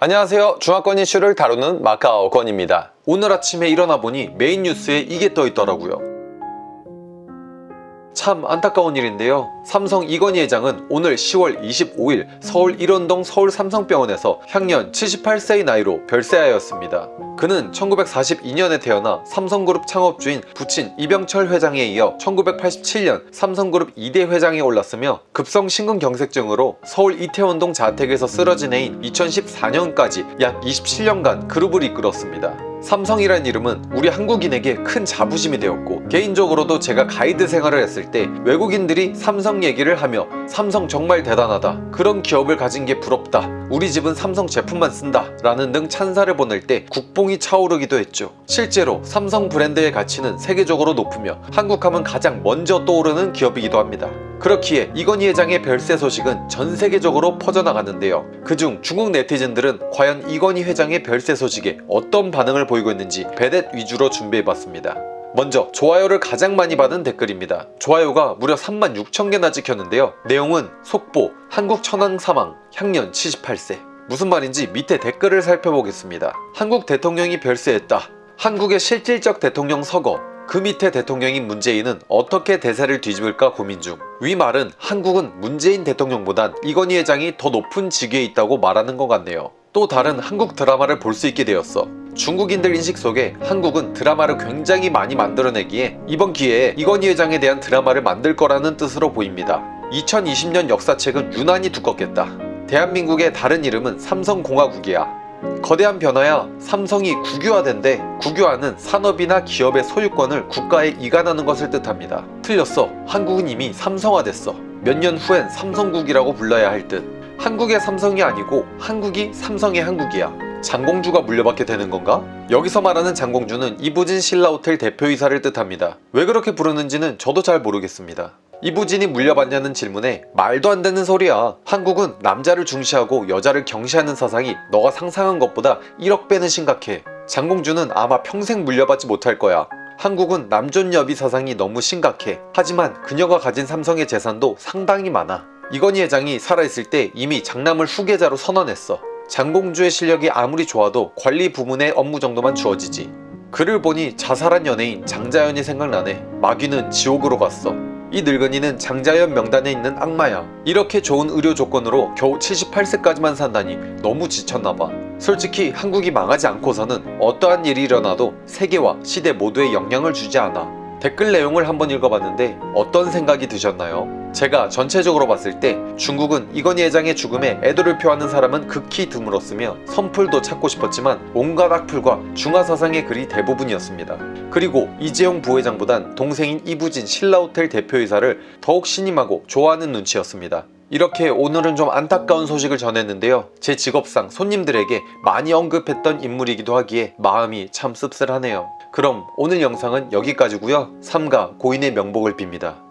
안녕하세요. 중화권 이슈를 다루는 마카오 권입니다. 오늘 아침에 일어나 보니 메인 뉴스에 이게 떠 있더라고요. 참 안타까운 일인데요. 삼성 이건희 회장은 오늘 10월 25일 서울 일원동 서울 삼성병원에서 향년 78세의 나이로 별세하였습니다. 그는 1942년에 태어나 삼성그룹 창업주인 부친 이병철 회장에 이어 1987년 삼성그룹 2대 회장에 올랐으며 급성 심근경색증으로 서울 이태원동 자택에서 쓰러진 해인 2014년까지 약 27년간 그룹을 이끌었습니다. 삼성이란 이름은 우리 한국인에게 큰 자부심이 되었고 개인적으로도 제가 가이드 생활을 했을 때 외국인들이 삼성 얘기를 하며 삼성 정말 대단하다 그런 기업을 가진 게 부럽다 우리 집은 삼성 제품만 쓴다 라는 등 찬사를 보낼 때 국뽕이 차오르기도 했죠. 실제로 삼성 브랜드의 가치는 세계적으로 높으며 한국하면 가장 먼저 떠오르는 기업이기도 합니다 그렇기에 이건희 회장의 별세 소식은 전 세계적으로 퍼져나갔는데요. 그중 중국 네티즌들은 과연 이건희 회장의 별세 소식에 어떤 반응을 보이고 있는지 베댓 위주로 준비해봤습니다. 먼저 좋아요를 가장 많이 받은 댓글입니다. 좋아요가 무려 3만 6천 개나 찍혔는데요. 내용은 속보 한국 천황 사망 향년 78세 무슨 말인지 밑에 댓글을 살펴보겠습니다. 한국 대통령이 별세했다. 한국의 실질적 대통령 서거 그 밑에 대통령인 문재인은 어떻게 대세를 뒤집을까 고민 중. 위 말은 한국은 문재인 대통령보단 이건희 회장이 더 높은 직위에 있다고 말하는 것 같네요. 또 다른 한국 드라마를 볼 수 있게 되었어. 중국인들 인식 속에 한국은 드라마를 굉장히 많이 만들어내기에 이번 기회에 이건희 회장에 대한 드라마를 만들 거라는 뜻으로 보입니다. 2020년 역사책은 유난히 두껍겠다. 대한민국의 다른 이름은 삼성공화국이야. 거대한 변화야 삼성이 국유화된데 국유화는 산업이나 기업의 소유권을 국가에 이관하는 것을 뜻합니다. 틀렸어. 한국은 이미 삼성화됐어. 몇 년 후엔 삼성국이라고 불러야 할 듯. 한국의 삼성이 아니고 한국이 삼성의 한국이야. 장공주가 물려받게 되는 건가? 여기서 말하는 장공주는 이부진 신라호텔 대표이사를 뜻합니다. 왜 그렇게 부르는지는 저도 잘 모르겠습니다. 이부진이 물려받냐는 질문에 말도 안 되는 소리야. 한국은 남자를 중시하고 여자를 경시하는 사상이 너가 상상한 것보다 1억 배는 심각해. 장공주는 아마 평생 물려받지 못할 거야. 한국은 남존여비 사상이 너무 심각해. 하지만 그녀가 가진 삼성의 재산도 상당히 많아. 이건희 회장이 살아있을 때 이미 장남을 후계자로 선언했어. 장공주의 실력이 아무리 좋아도 관리 부문의 업무 정도만 주어지지. 그를 보니 자살한 연예인 장자연이 생각나네. 마귀는 지옥으로 갔어. 이 늙은이는 장자연 명단에 있는 악마야. 이렇게 좋은 의료 조건으로 겨우 78세까지만 산다니 너무 지쳤나봐. 솔직히 한국이 망하지 않고서는 어떠한 일이 일어나도 세계와 시대 모두에 영향을 주지 않아. 댓글 내용을 한번 읽어봤는데 어떤 생각이 드셨나요? 제가 전체적으로 봤을 때 중국은 이건희 회장의 죽음에 애도를 표하는 사람은 극히 드물었으며 선풀도 찾고 싶었지만 온갖 악플과 중화사상의 글이 대부분이었습니다. 그리고 이재용 부회장보단 동생인 이부진 신라호텔 대표이사를 더욱 신임하고 좋아하는 눈치였습니다. 이렇게 오늘은 좀 안타까운 소식을 전했는데요. 제 직업상 손님들에게 많이 언급했던 인물이기도 하기에 마음이 참 씁쓸하네요. 그럼 오늘 영상은 여기까지고요. 삼가 고인의 명복을 빕니다.